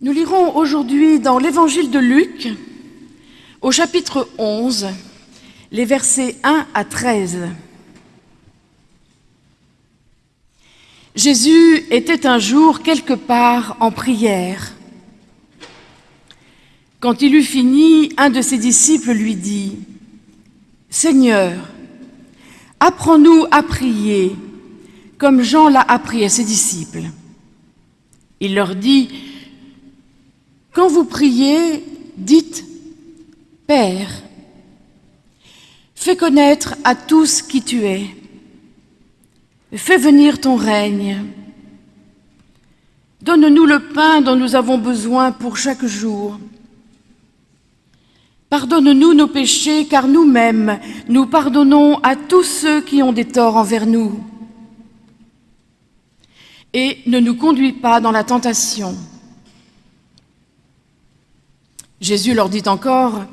Nous lirons aujourd'hui dans l'évangile de Luc, au chapitre 11, les versets 1 à 13. Jésus était un jour quelque part en prière. Quand il eut fini, un de ses disciples lui dit, « Seigneur, apprends-nous à prier, comme Jean l'a appris à ses disciples. » Il leur dit, « Quand vous priez, dites, « Père, fais connaître à tous qui tu es. Fais venir ton règne. Donne-nous le pain dont nous avons besoin pour chaque jour. » Pardonne-nous nos péchés, car nous-mêmes, nous pardonnons à tous ceux qui ont des torts envers nous. Et ne nous conduis pas dans la tentation. Jésus leur dit encore,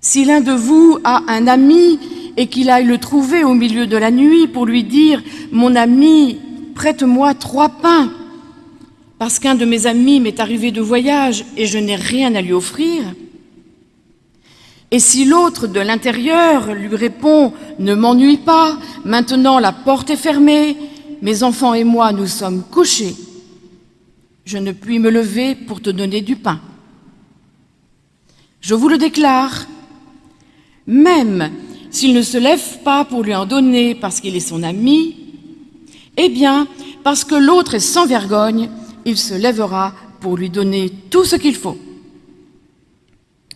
Si l'un de vous a un ami et qu'il aille le trouver au milieu de la nuit pour lui dire, Mon ami, prête-moi trois pains, parce qu'un de mes amis m'est arrivé de voyage et je n'ai rien à lui offrir, et si l'autre de l'intérieur lui répond « Ne m'ennuie pas, maintenant la porte est fermée, mes enfants et moi nous sommes couchés, je ne puis me lever pour te donner du pain. » Je vous le déclare, même s'il ne se lève pas pour lui en donner parce qu'il est son ami, eh bien, parce que l'autre est sans vergogne, il se lèvera pour lui donner tout ce qu'il faut.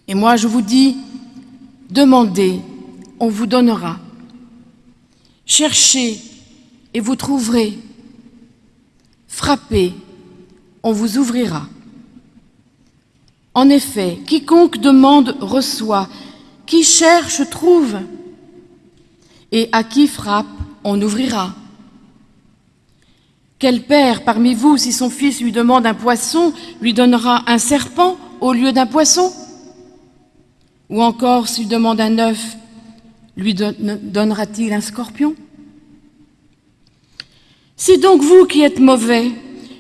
Et moi, je vous dis, Demandez, on vous donnera. Cherchez et vous trouverez. Frappez, on vous ouvrira. En effet, quiconque demande reçoit, qui cherche trouve, et à qui frappe, on ouvrira. Quel père parmi vous, si son fils lui demande un poisson, lui donnera un serpent au lieu d'un poisson? Ou encore, s'il demande un œuf, lui donnera-t-il un scorpion? Si donc vous qui êtes mauvais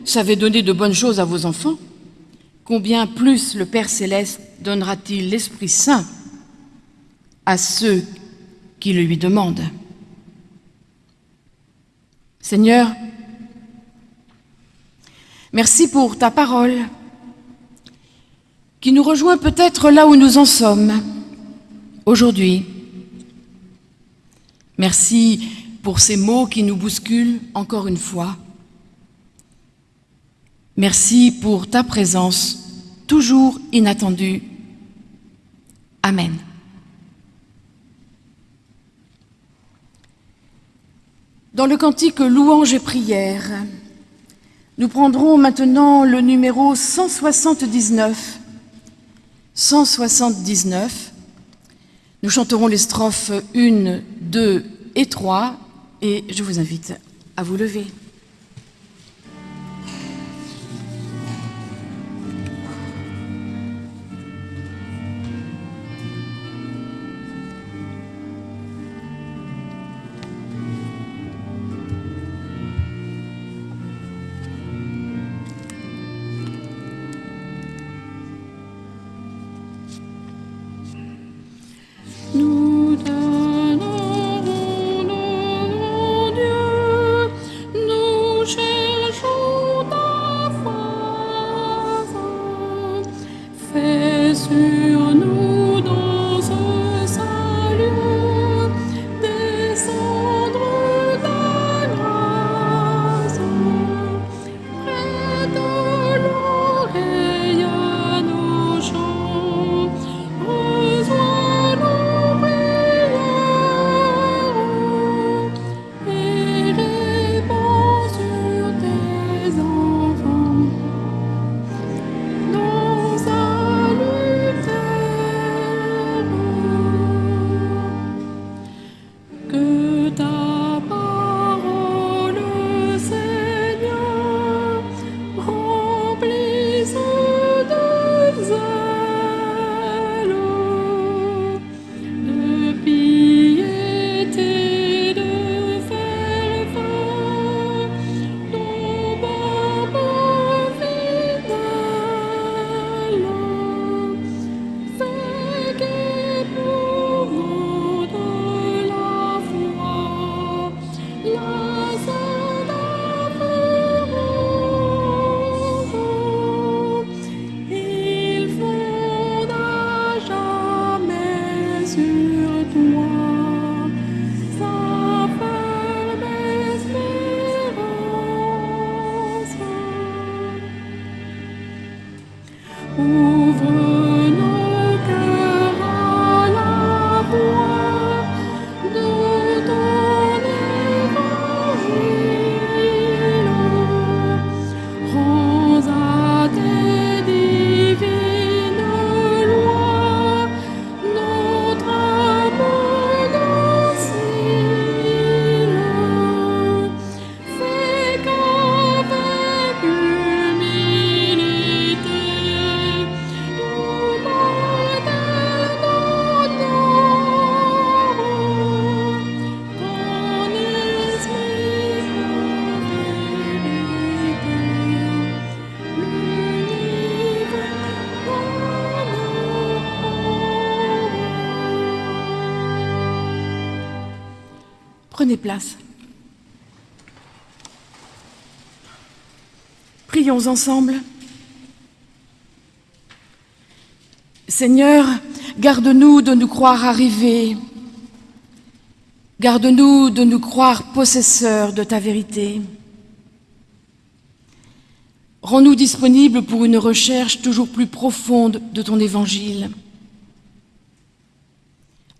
savez donner de bonnes choses à vos enfants, combien plus le Père céleste donnera-t-il l'Esprit Saint à ceux qui le lui demandent Seigneur, merci pour ta parole qui nous rejoint peut-être là où nous en sommes aujourd'hui. Merci pour ces mots qui nous bousculent encore une fois. Merci pour ta présence toujours inattendue. Amen. Dans le cantique Louange et prière, nous prendrons maintenant le numéro 179 179. Nous chanterons les strophes 1, 2 et 3 et je vous invite à vous lever. Place. Prions ensemble. Seigneur, garde-nous de nous croire arrivés. Garde-nous de nous croire possesseurs de ta vérité. Rends-nous disponibles pour une recherche toujours plus profonde de ton évangile.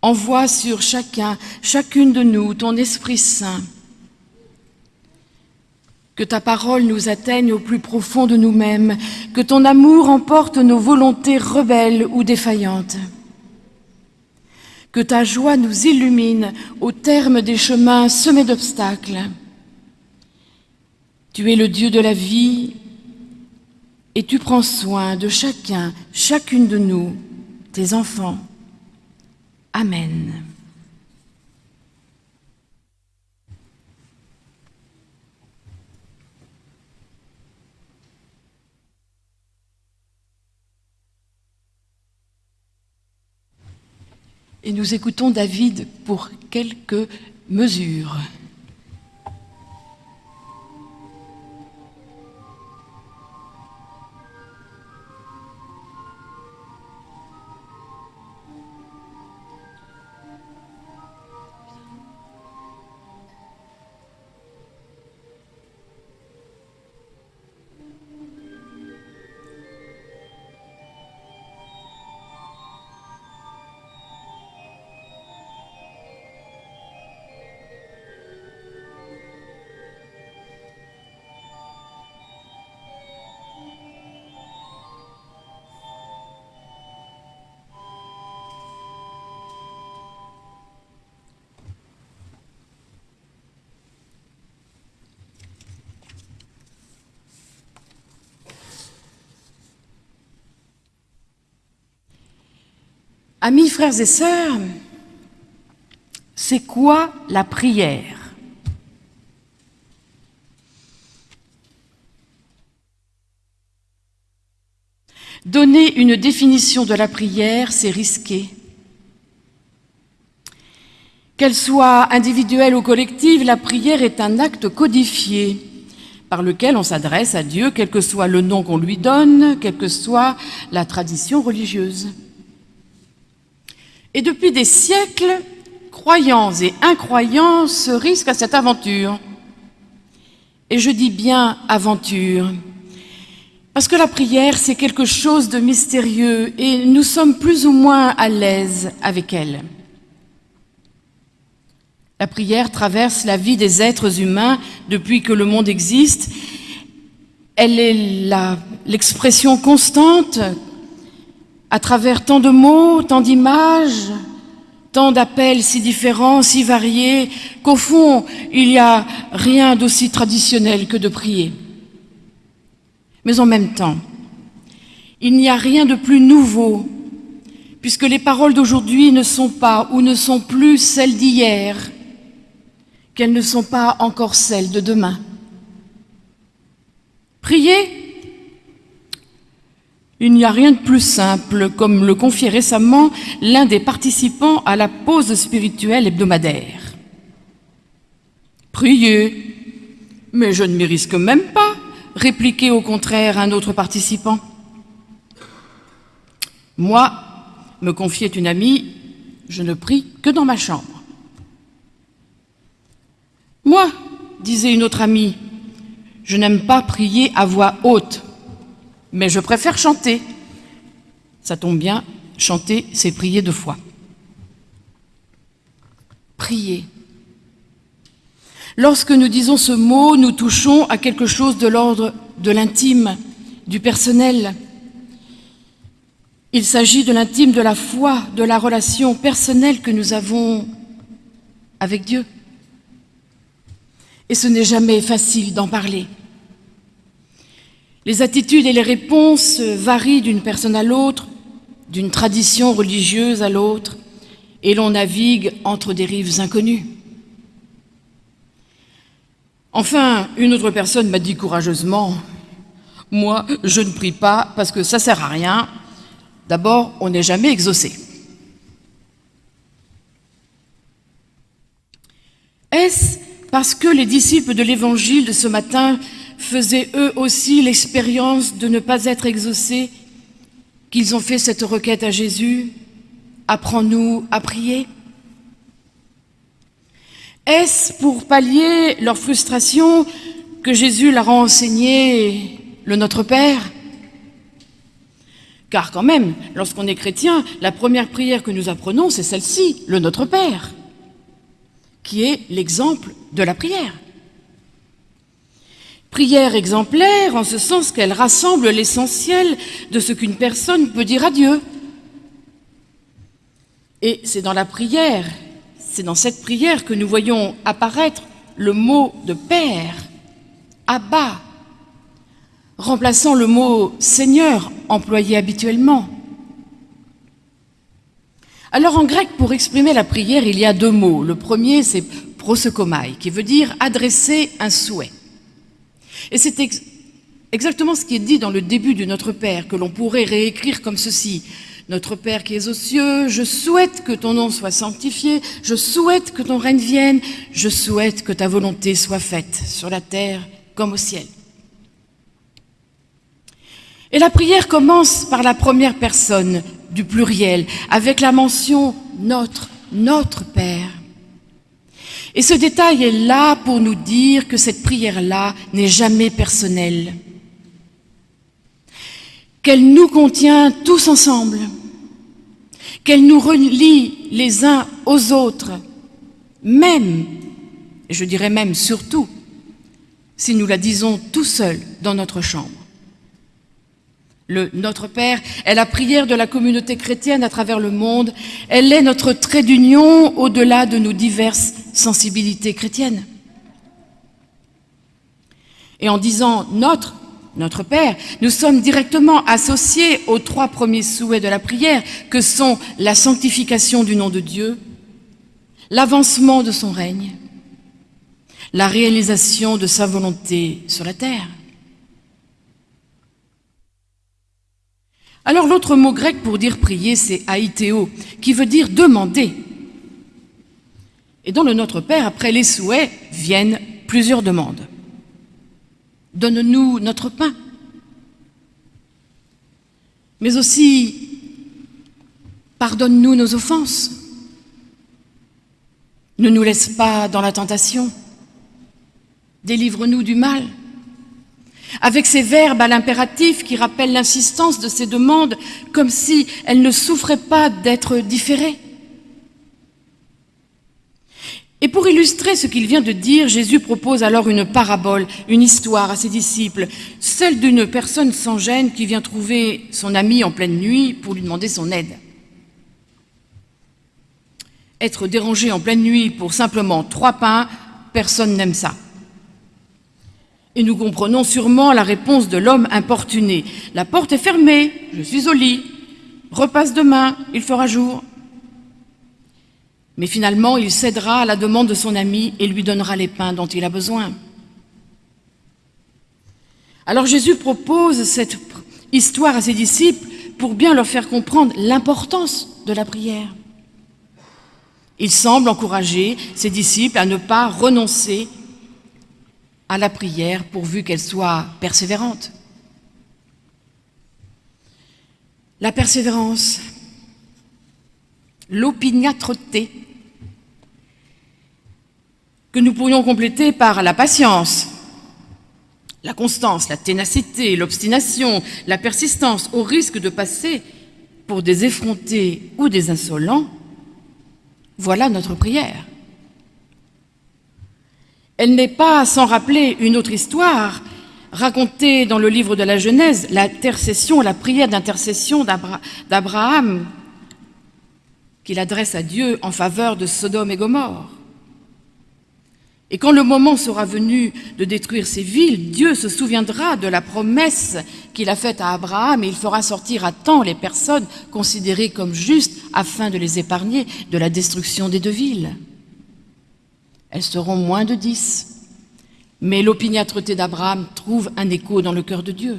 Envoie sur chacun, chacune de nous, ton Esprit Saint. Que ta parole nous atteigne au plus profond de nous-mêmes, que ton amour emporte nos volontés rebelles ou défaillantes. Que ta joie nous illumine au terme des chemins semés d'obstacles. Tu es le Dieu de la vie et tu prends soin de chacun, chacune de nous, tes enfants. Amen. Et nous écoutons David pour quelques mesures. Amis, frères et sœurs, c'est quoi la prière? Donner une définition de la prière, c'est risqué. Qu'elle soit individuelle ou collective, la prière est un acte codifié par lequel on s'adresse à Dieu, quel que soit le nom qu'on lui donne, quelle que soit la tradition religieuse. Et depuis des siècles, croyants et incroyants se risquent à cette aventure. Et je dis bien aventure, parce que la prière, c'est quelque chose de mystérieux et nous sommes plus ou moins à l'aise avec elle. La prière traverse la vie des êtres humains depuis que le monde existe. Elle est l'expression constante à travers tant de mots, tant d'images, tant d'appels si différents, si variés, qu'au fond, il n'y a rien d'aussi traditionnel que de prier. Mais en même temps, il n'y a rien de plus nouveau, puisque les paroles d'aujourd'hui ne sont pas ou ne sont plus celles d'hier, qu'elles ne sont pas encore celles de demain. Prier, il n'y a rien de plus simple, comme le confiait récemment l'un des participants à la pause spirituelle hebdomadaire. Priez, mais je ne m'y risque même pas, répliquait au contraire un autre participant. Moi, me confiait une amie, je ne prie que dans ma chambre. Moi, disait une autre amie, je n'aime pas prier à voix haute mais je préfère chanter. Ça tombe bien, chanter, c'est prier deux fois. Prier. Lorsque nous disons ce mot, nous touchons à quelque chose de l'ordre de l'intime, du personnel. Il s'agit de l'intime, de la foi, de la relation personnelle que nous avons avec Dieu. Et ce n'est jamais facile d'en parler. Les attitudes et les réponses varient d'une personne à l'autre, d'une tradition religieuse à l'autre, et l'on navigue entre des rives inconnues. Enfin, une autre personne m'a dit courageusement, « Moi, je ne prie pas parce que ça sert à rien. D'abord, on n'est jamais exaucé. » Est-ce parce que les disciples de l'Évangile de ce matin faisaient eux aussi l'expérience de ne pas être exaucés qu'ils ont fait cette requête à Jésus. Apprends-nous à prier. Est-ce pour pallier leur frustration que Jésus leur a enseigné le Notre Père? Car quand même, lorsqu'on est chrétien, la première prière que nous apprenons, c'est celle-ci, le Notre Père, qui est l'exemple de la prière. Prière exemplaire en ce sens qu'elle rassemble l'essentiel de ce qu'une personne peut dire à Dieu. Et c'est dans la prière, c'est dans cette prière que nous voyons apparaître le mot de Père, Abba, remplaçant le mot Seigneur employé habituellement. Alors en grec, pour exprimer la prière, il y a deux mots. Le premier, c'est prosokomai, qui veut dire adresser un souhait. Et c'est exactement ce qui est dit dans le début du Notre Père, que l'on pourrait réécrire comme ceci. Notre Père qui es aux cieux, je souhaite que ton nom soit sanctifié, je souhaite que ton règne vienne, je souhaite que ta volonté soit faite sur la terre comme au ciel. Et la prière commence par la première personne du pluriel, avec la mention notre, notre Père. Et ce détail est là pour nous dire que cette prière-là n'est jamais personnelle qu'elle nous contient tous ensemble, qu'elle nous relie les uns aux autres, même, je dirais même surtout, si nous la disons tout seuls dans notre chambre. Le Notre Père est la prière de la communauté chrétienne à travers le monde. Elle est notre trait d'union au-delà de nos diverses sensibilités chrétiennes. Et en disant notre, notre Père, nous sommes directement associés aux trois premiers souhaits de la prière, que sont la sanctification du nom de Dieu, l'avancement de son règne, la réalisation de sa volonté sur la terre. Alors l'autre mot grec pour dire prier, c'est aïtéo, qui veut dire demander. Et dans le Notre Père, après les souhaits, viennent plusieurs demandes. Donne-nous notre pain. Mais aussi, pardonne-nous nos offenses. Ne nous laisse pas dans la tentation. Délivre-nous du mal. Avec ces verbes à l'impératif qui rappellent l'insistance de ces demandes comme si elles ne souffraient pas d'être différées. Et pour illustrer ce qu'il vient de dire, Jésus propose alors une parabole, une histoire à ses disciples, celle d'une personne sans gêne qui vient trouver son ami en pleine nuit pour lui demander son aide. Être dérangé en pleine nuit pour simplement trois pains, personne n'aime ça. Et nous comprenons sûrement la réponse de l'homme importuné. La porte est fermée, je suis au lit, repasse demain, il fera jour. Mais finalement, il cédera à la demande de son ami et lui donnera les pains dont il a besoin. Alors Jésus propose cette histoire à ses disciples pour bien leur faire comprendre l'importance de la prière. Il semble encourager ses disciples à ne pas renoncer à la prière pourvu qu'elle soit persévérante. La persévérance, l'opiniâtreté, que nous pourrions compléter par la patience, la constance, la ténacité, l'obstination, la persistance, au risque de passer pour des effrontés ou des insolents, voilà notre prière. Elle n'est pas sans rappeler une autre histoire racontée dans le livre de la Genèse, l'intercession, la prière d'intercession d'Abraham qu'il adresse à Dieu en faveur de Sodome et Gomorre. Et quand le moment sera venu de détruire ces villes, Dieu se souviendra de la promesse qu'il a faite à Abraham et il fera sortir à temps les personnes considérées comme justes afin de les épargner de la destruction des deux villes. Elles seront moins de dix. Mais l'opiniâtreté d'Abraham trouve un écho dans le cœur de Dieu.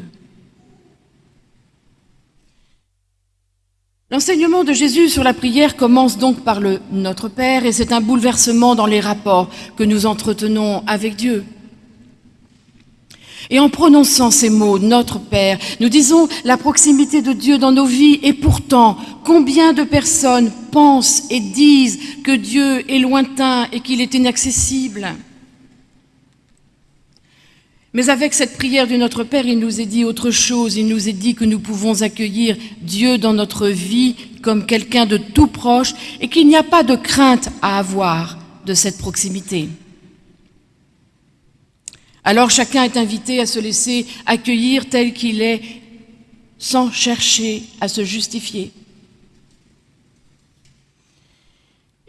L'enseignement de Jésus sur la prière commence donc par le « Notre Père » et c'est un bouleversement dans les rapports que nous entretenons avec Dieu. Et en prononçant ces mots, Notre Père, nous disons la proximité de Dieu dans nos vies et pourtant, combien de personnes pensent et disent que Dieu est lointain et qu'il est inaccessible? Mais avec cette prière du Notre Père, il nous est dit autre chose. Il nous est dit que nous pouvons accueillir Dieu dans notre vie comme quelqu'un de tout proche et qu'il n'y a pas de crainte à avoir de cette proximité. Alors chacun est invité à se laisser accueillir tel qu'il est, sans chercher à se justifier.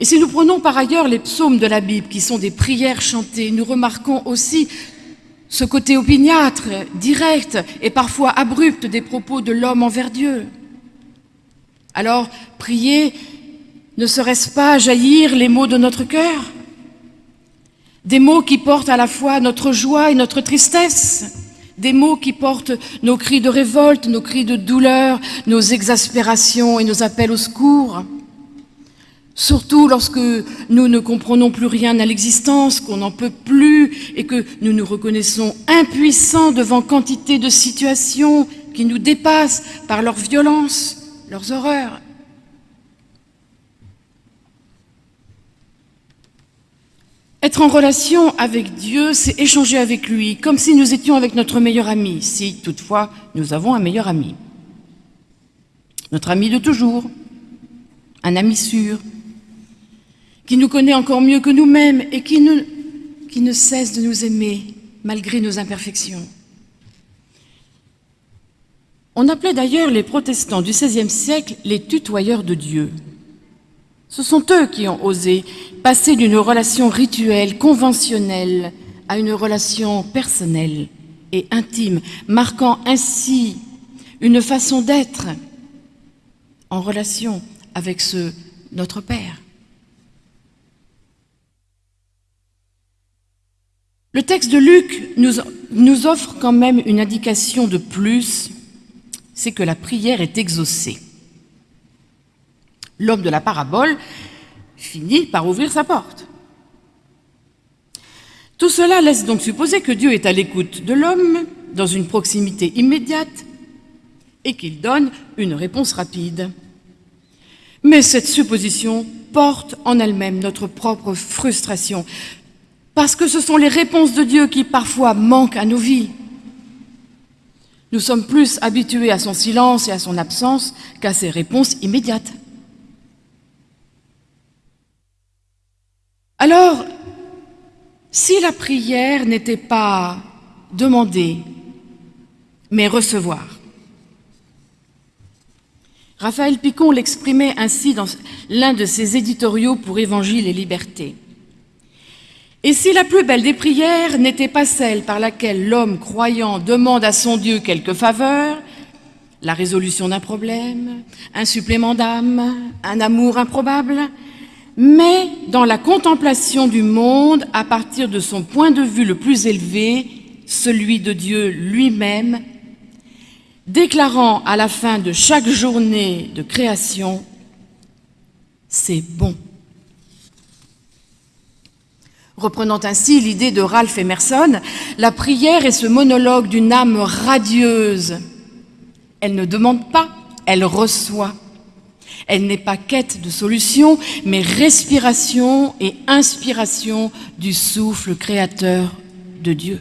Et si nous prenons par ailleurs les psaumes de la Bible, qui sont des prières chantées, nous remarquons aussi ce côté opiniâtre, direct et parfois abrupt des propos de l'homme envers Dieu. Alors, prier, ne serait-ce pas jaillir les mots de notre cœur? Des mots qui portent à la fois notre joie et notre tristesse, des mots qui portent nos cris de révolte, nos cris de douleur, nos exaspérations et nos appels au secours Surtout lorsque nous ne comprenons plus rien à l'existence, qu'on n'en peut plus et que nous nous reconnaissons impuissants devant quantité de situations qui nous dépassent par leur violence, leurs horreurs. Être en relation avec Dieu, c'est échanger avec lui, comme si nous étions avec notre meilleur ami, si toutefois nous avons un meilleur ami. Notre ami de toujours, un ami sûr, qui nous connaît encore mieux que nous-mêmes et qui ne, cesse de nous aimer malgré nos imperfections. On appelait d'ailleurs les protestants du XVIe siècle les tutoyeurs de Dieu. Ce sont eux qui ont osé passer d'une relation rituelle, conventionnelle, à une relation personnelle et intime, marquant ainsi une façon d'être en relation avec ce notre Père. Le texte de Luc nous, offre quand même une indication de plus, c'est que la prière est exaucée. L'homme de la parabole finit par ouvrir sa porte. Tout cela laisse donc supposer que Dieu est à l'écoute de l'homme, dans une proximité immédiate, et qu'il donne une réponse rapide. Mais cette supposition porte en elle-même notre propre frustration, parce que ce sont les réponses de Dieu qui parfois manquent à nos vies. Nous sommes plus habitués à son silence et à son absence qu'à ses réponses immédiates. Alors, si la prière n'était pas demander, mais recevoir, Raphaël Picon l'exprimait ainsi dans l'un de ses éditoriaux pour Évangile et Liberté. Et si la plus belle des prières n'était pas celle par laquelle l'homme croyant demande à son Dieu quelque faveur, la résolution d'un problème, un supplément d'âme, un amour improbable, mais dans la contemplation du monde à partir de son point de vue le plus élevé, celui de Dieu lui-même, déclarant à la fin de chaque journée de création, c'est bon. Reprenant ainsi l'idée de Ralph Emerson, la prière est ce monologue d'une âme radieuse. Elle ne demande pas, elle reçoit. Elle n'est pas quête de solution, mais respiration et inspiration du souffle créateur de Dieu.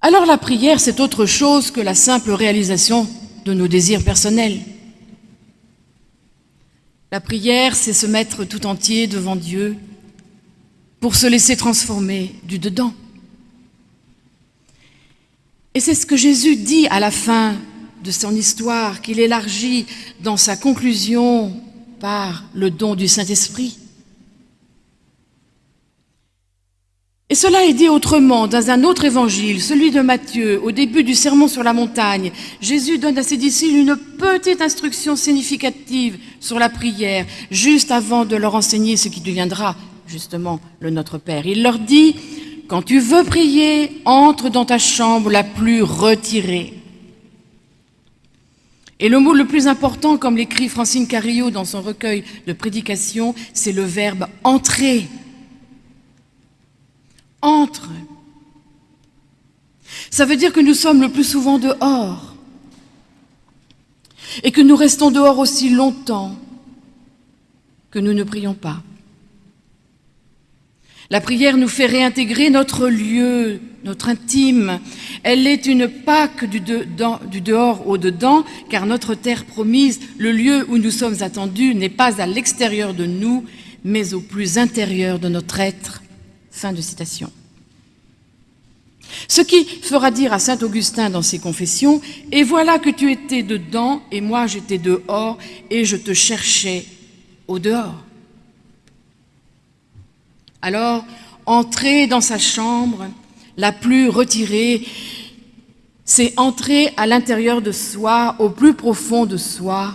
alors la prière, c'est autre chose que la simple réalisation de nos désirs personnels. La prière, c'est se mettre tout entier devant Dieu pour se laisser transformer du dedans. Et c'est ce que Jésus dit à la fin de son histoire, qu'il élargit dans sa conclusion par le don du Saint-Esprit. Et cela est dit autrement dans un autre évangile, celui de Matthieu, au début du sermon sur la montagne. Jésus donne à ses disciples une petite instruction significative sur la prière, juste avant de leur enseigner ce qui deviendra justement le Notre Père. Il leur dit, quand tu veux prier, entre dans ta chambre la plus retirée. Et le mot le plus important, comme l'écrit Francine Carillo dans son recueil de prédications, c'est le verbe entrer entre. Ça veut dire que nous sommes le plus souvent dehors et que nous restons dehors aussi longtemps que nous ne prions pas. La prière nous fait réintégrer notre lieu, notre intime. Elle est une Pâque du, du dehors au dedans, car notre terre promise, le lieu où nous sommes attendus, n'est pas à l'extérieur de nous, mais au plus intérieur de notre être. Fin de citation. Ce qui fera dire à saint Augustin dans ses confessions, « Et voilà que tu étais dedans, et moi j'étais dehors, et je te cherchais au dehors. » Alors, entrer dans sa chambre, la plus retirée, c'est entrer à l'intérieur de soi, au plus profond de soi.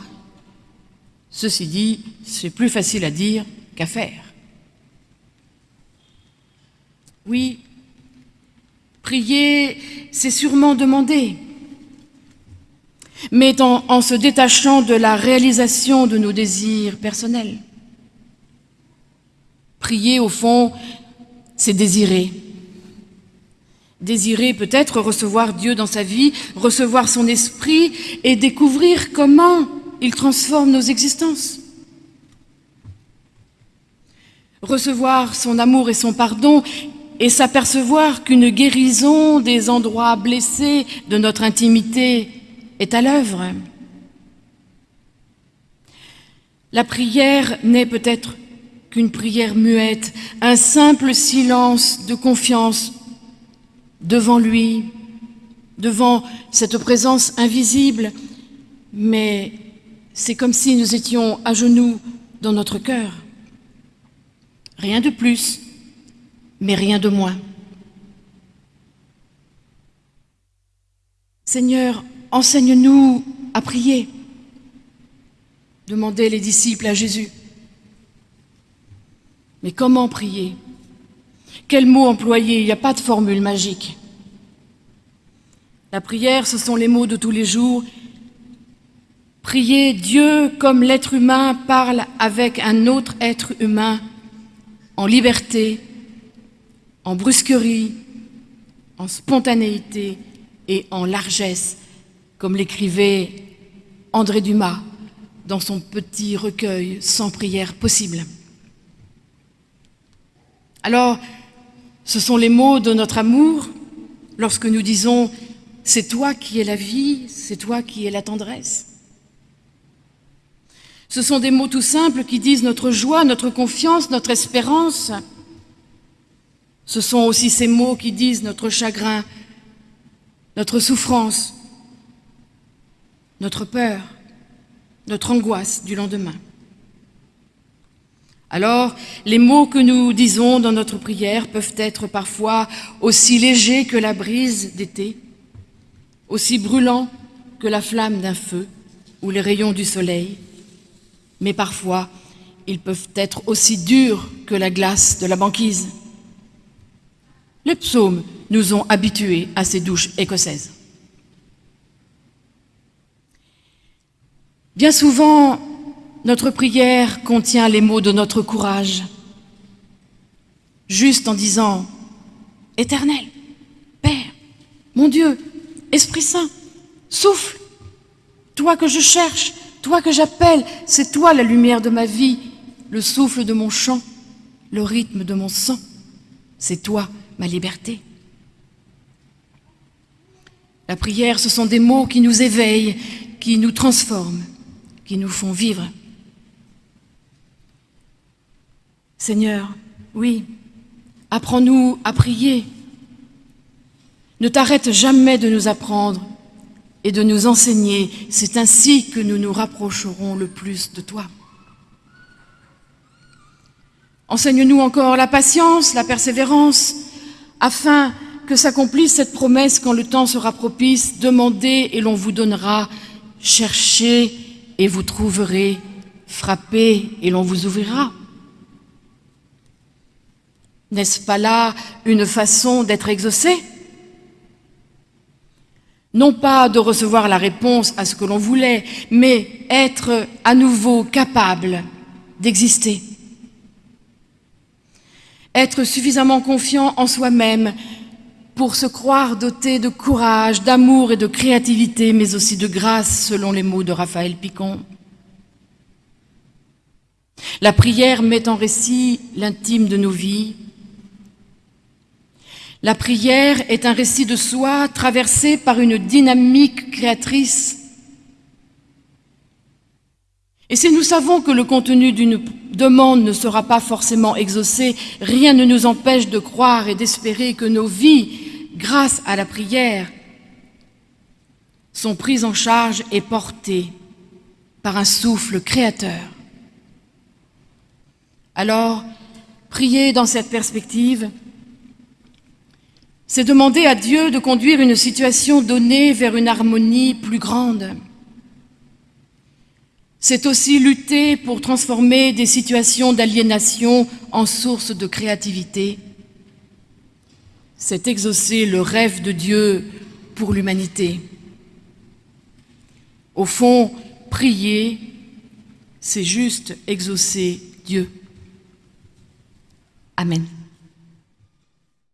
Ceci dit, c'est plus facile à dire qu'à faire. Oui, prier, c'est sûrement demander. Mais en, se détachant de la réalisation de nos désirs personnels. Prier, au fond, c'est désirer. Désirer peut-être recevoir Dieu dans sa vie, recevoir son esprit et découvrir comment il transforme nos existences recevoir son amour et son pardon et s'apercevoir qu'une guérison des endroits blessés de notre intimité est à l'œuvre. La prière n'est peut-être qu'une prière muette, un simple silence de confiance devant lui, devant cette présence invisible, mais c'est comme si nous étions à genoux dans notre cœur. Rien de plus, mais rien de moins. Seigneur, enseigne-nous à prier, demandaient les disciples à Jésus. Mais comment prier? Quel mot employer? Il n'y a pas de formule magique. La prière, ce sont les mots de tous les jours. Prier Dieu comme l'être humain parle avec un autre être humain en liberté, en brusquerie, en spontanéité et en largesse, comme l'écrivait André Dumas dans son petit recueil Sans prière possible. Alors, ce sont les mots de notre amour lorsque nous disons « c'est toi qui es la vie, c'est toi qui es la tendresse ». Ce sont des mots tout simples qui disent notre joie, notre confiance, notre espérance, ce sont aussi ces mots qui disent notre chagrin, notre souffrance, notre peur, notre angoisse du lendemain. Alors, les mots que nous disons dans notre prière peuvent être parfois aussi légers que la brise d'été, aussi brûlants que la flamme d'un feu ou les rayons du soleil, mais parfois ils peuvent être aussi durs que la glace de la banquise. Les psaumes nous ont habitués à ces douches écossaises. Bien souvent, notre prière contient les mots de notre courage, juste en disant « Éternel, Père, mon Dieu, Esprit Saint, souffle, toi que je cherche, toi que j'appelle, c'est toi la lumière de ma vie, le souffle de mon chant, le rythme de mon sang, c'est toi ma liberté. La prière, ce sont des mots qui nous éveillent, qui nous transforment, qui nous font vivre. Seigneur, oui, apprends-nous à prier. Ne t'arrête jamais de nous apprendre et de nous enseigner. C'est ainsi que nous nous rapprocherons le plus de toi. Enseigne-nous encore la patience, la persévérance, afin que s'accomplisse cette promesse quand le temps sera propice. Demandez et l'on vous donnera, cherchez et vous trouverez, frappez et l'on vous ouvrira. N'est-ce pas là une façon d'être exaucé? Non pas de recevoir la réponse à ce que l'on voulait, mais être à nouveau capable d'exister. Être suffisamment confiant en soi-même pour se croire doté de courage, d'amour et de créativité, mais aussi de grâce, selon les mots de Raphaël Picon. La prière met en récit l'intime de nos vies. La prière est un récit de soi traversé par une dynamique créatrice. Et si nous savons que le contenu d'une demande ne sera pas forcément exaucé, rien ne nous empêche de croire et d'espérer que nos vies grâce à la prière, sont prises en charge et portées par un souffle créateur. Alors, prier dans cette perspective, c'est demander à Dieu de conduire une situation donnée vers une harmonie plus grande. C'est aussi lutter pour transformer des situations d'aliénation en source de créativité c'est exaucer le rêve de Dieu pour l'humanité. Au fond, prier, c'est juste exaucer Dieu. Amen.